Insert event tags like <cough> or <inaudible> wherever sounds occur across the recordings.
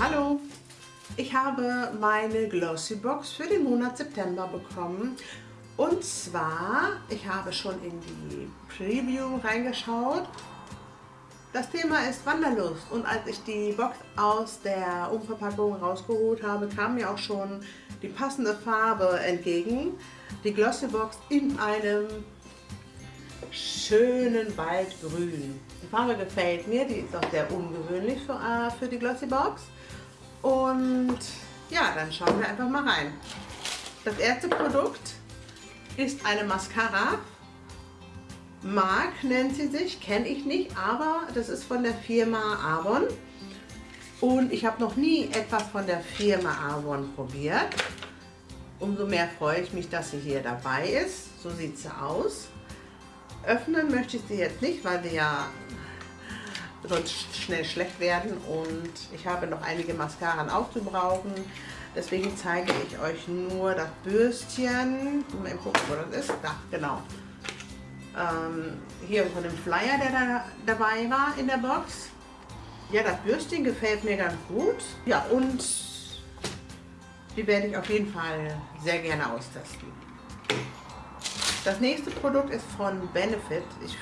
Hallo! Ich habe meine Glossy Box für den Monat September bekommen. Und zwar, ich habe schon in die Preview reingeschaut. Das Thema ist Wanderlust und als ich die Box aus der Umverpackung rausgeholt habe, kam mir auch schon die passende Farbe entgegen. Die Glossy Box in einem schönen Waldgrün. Die Farbe gefällt mir, die ist auch sehr ungewöhnlich für, äh, für die Glossy Box. Und ja, dann schauen wir einfach mal rein. Das erste Produkt ist eine Mascara. Mark nennt sie sich, kenne ich nicht, aber das ist von der Firma Avon. Und ich habe noch nie etwas von der Firma Avon probiert. Umso mehr freue ich mich, dass sie hier dabei ist. So sieht sie aus. Öffnen möchte ich sie jetzt nicht, weil sie ja sonst schnell schlecht werden und ich habe noch einige Mascaran aufzubrauchen. Deswegen zeige ich euch nur das Bürstchen. Mal gucken, wo das ist. Da, genau. Ähm, hier von dem Flyer, der da dabei war in der Box. Ja, das Bürstchen gefällt mir ganz gut. Ja, und die werde ich auf jeden Fall sehr gerne austesten. Das nächste Produkt ist von Benefit. Ich,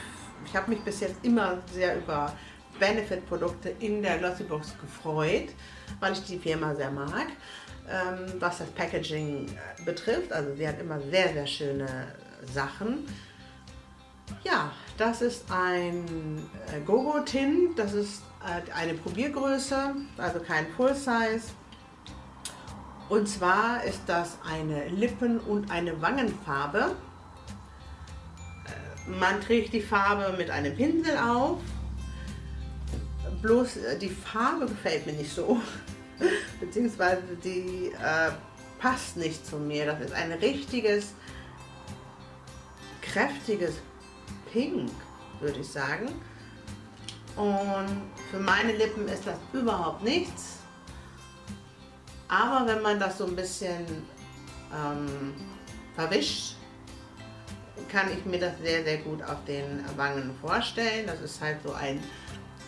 ich habe mich bis jetzt immer sehr über Benefit-Produkte in der Glossybox gefreut, weil ich die Firma sehr mag, ähm, was das Packaging äh, betrifft. Also sie hat immer sehr, sehr schöne Sachen. Ja, das ist ein äh, Gogo-Tin, das ist äh, eine Probiergröße, also kein Full-Size. Und zwar ist das eine Lippen- und eine Wangenfarbe. Man trägt die Farbe mit einem Pinsel auf bloß äh, die Farbe gefällt mir nicht so. <laughs> Beziehungsweise die äh, passt nicht zu mir. Das ist ein richtiges, kräftiges Pink, würde ich sagen. Und für meine Lippen ist das überhaupt nichts. Aber wenn man das so ein bisschen ähm, verwischt, kann ich mir das sehr, sehr gut auf den Wangen vorstellen. Das ist halt so ein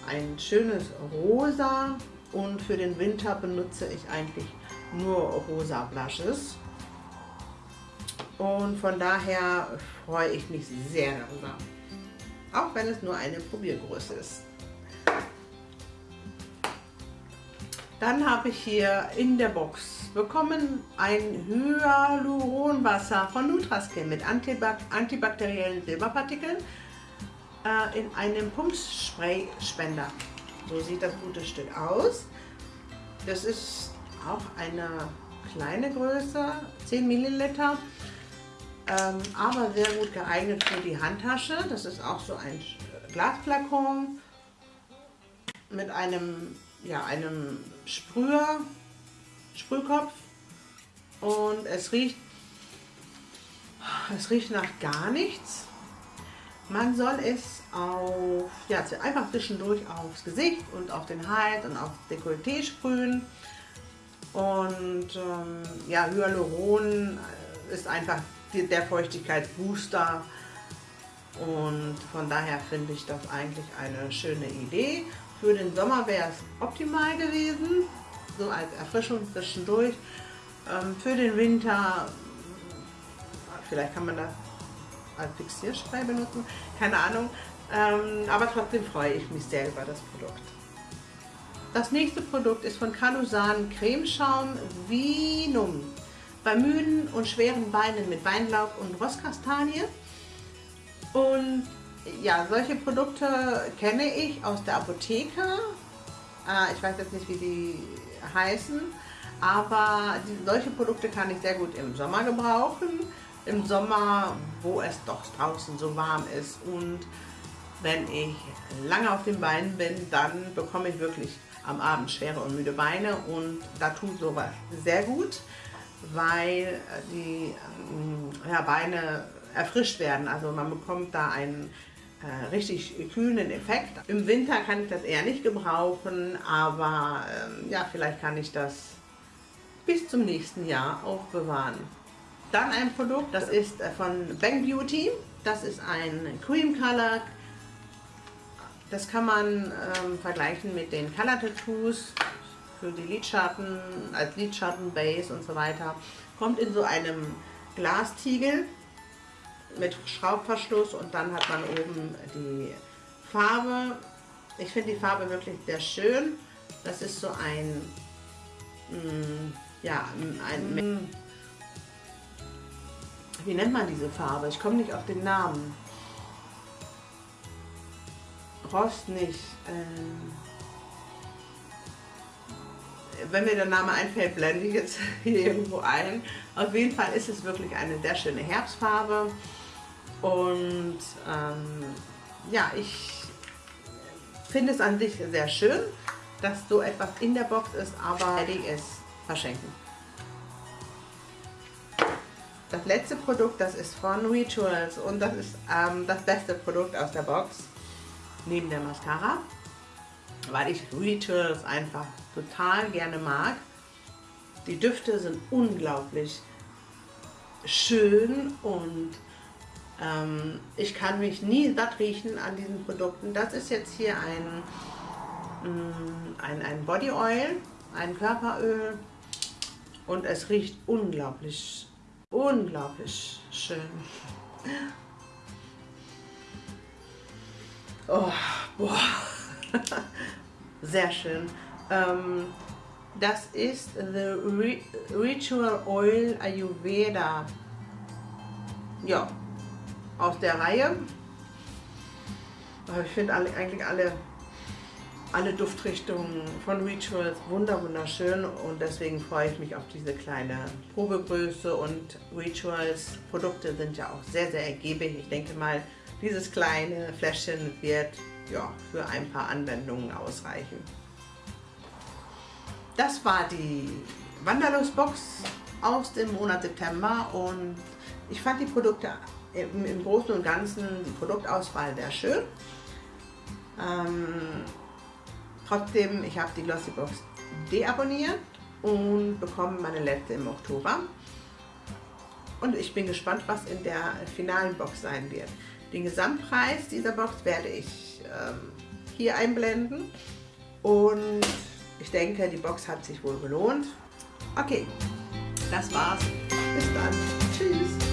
ein schönes Rosa und für den Winter benutze ich eigentlich nur rosa Blushes. Und von daher freue ich mich sehr darüber. Auch wenn es nur eine Probiergröße ist. Dann habe ich hier in der Box bekommen ein Hyaluronwasser von Nutraskin mit antibakteriellen Silberpartikeln äh, in einem Pumpspray-Spender. So sieht das gute Stück aus. Das ist auch eine kleine Größe, 10 Milliliter, ähm, aber sehr gut geeignet für die Handtasche. Das ist auch so ein Glasflakon mit einem, ja, einem Sprüher, Sprühkopf und es riecht, es riecht nach gar nichts. Man soll es auf, ja, einfach zwischendurch aufs Gesicht und auf den Hals und aufs Dekolleté sprühen. Und ähm, ja, Hyaluron ist einfach der Feuchtigkeitsbooster und von daher finde ich das eigentlich eine schöne Idee. Für den Sommer wäre es optimal gewesen, so als Erfrischung zwischendurch. Ähm, für den Winter, vielleicht kann man das als Fixierspray benutzen, keine Ahnung. Ähm, aber trotzdem freue ich mich sehr über das Produkt. Das nächste Produkt ist von Calusan Cremeschaum Vinum. Bei müden und schweren Beinen mit Weinlaub und Rosskastanie. Und ja, solche Produkte kenne ich aus der Apotheke. Äh, ich weiß jetzt nicht, wie die heißen. Aber die, solche Produkte kann ich sehr gut im Sommer gebrauchen im Sommer, wo es doch draußen so warm ist und wenn ich lange auf den Beinen bin, dann bekomme ich wirklich am Abend schwere und müde Beine und da tut sowas sehr gut, weil die ähm, ja, Beine erfrischt werden. Also man bekommt da einen äh, richtig kühlen Effekt. Im Winter kann ich das eher nicht gebrauchen, aber ähm, ja, vielleicht kann ich das bis zum nächsten Jahr aufbewahren. Dann ein Produkt, das ist äh, von Bang Beauty. Das ist ein Cream Color. Das kann man ähm, vergleichen mit den Color Tattoos. für die Lidschatten, als Lidschattenbase und so weiter. Kommt in so einem Glastiegel mit Schraubverschluss und dann hat man oben die Farbe. Ich finde die Farbe wirklich sehr schön. Das ist so ein, mm, ja, ein, mm, wie nennt man diese Farbe? Ich komme nicht auf den Namen. Rost nicht. Ähm, wenn mir der Name einfällt, blende ich jetzt hier <laughs> irgendwo ein. Auf jeden Fall ist es wirklich eine sehr schöne Herbstfarbe. Und ähm, ja, ich finde es an sich sehr schön, dass so etwas in der Box ist, aber werde ich es verschenken. Das letzte Produkt, das ist von Rituals und das ist ähm, das beste Produkt aus der Box, neben der Mascara, weil ich Rituals einfach total gerne mag. Die Düfte sind unglaublich schön und ähm, ich kann mich nie satt riechen an diesen Produkten. Das ist jetzt hier ein, mm, ein, ein Body Oil, ein Körperöl und es riecht unglaublich, unglaublich schön. <laughs> Oh, boah. <laughs> Sehr schön. Ähm, das ist The Ritual Oil Ayurveda. Ja, aus der Reihe. Ich finde alle, eigentlich alle, alle Duftrichtungen von Rituals wunder wunderschön und deswegen freue ich mich auf diese kleine Probegröße und Rituals Produkte sind ja auch sehr, sehr ergiebig. Ich denke mal, dieses kleine Fläschchen wird ja, für ein paar Anwendungen ausreichen. Das war die Wanderlust-Box aus dem Monat September und ich fand die Produkte im, im Großen und Ganzen, die Produktauswahl sehr schön. Ähm, trotzdem, ich habe die Glossybox deabonniert und bekomme meine letzte im Oktober. Und ich bin gespannt, was in der finalen Box sein wird. Den Gesamtpreis dieser Box werde ich ähm, hier einblenden und ich denke, die Box hat sich wohl gelohnt. Okay, das war's. Bis dann. Tschüss.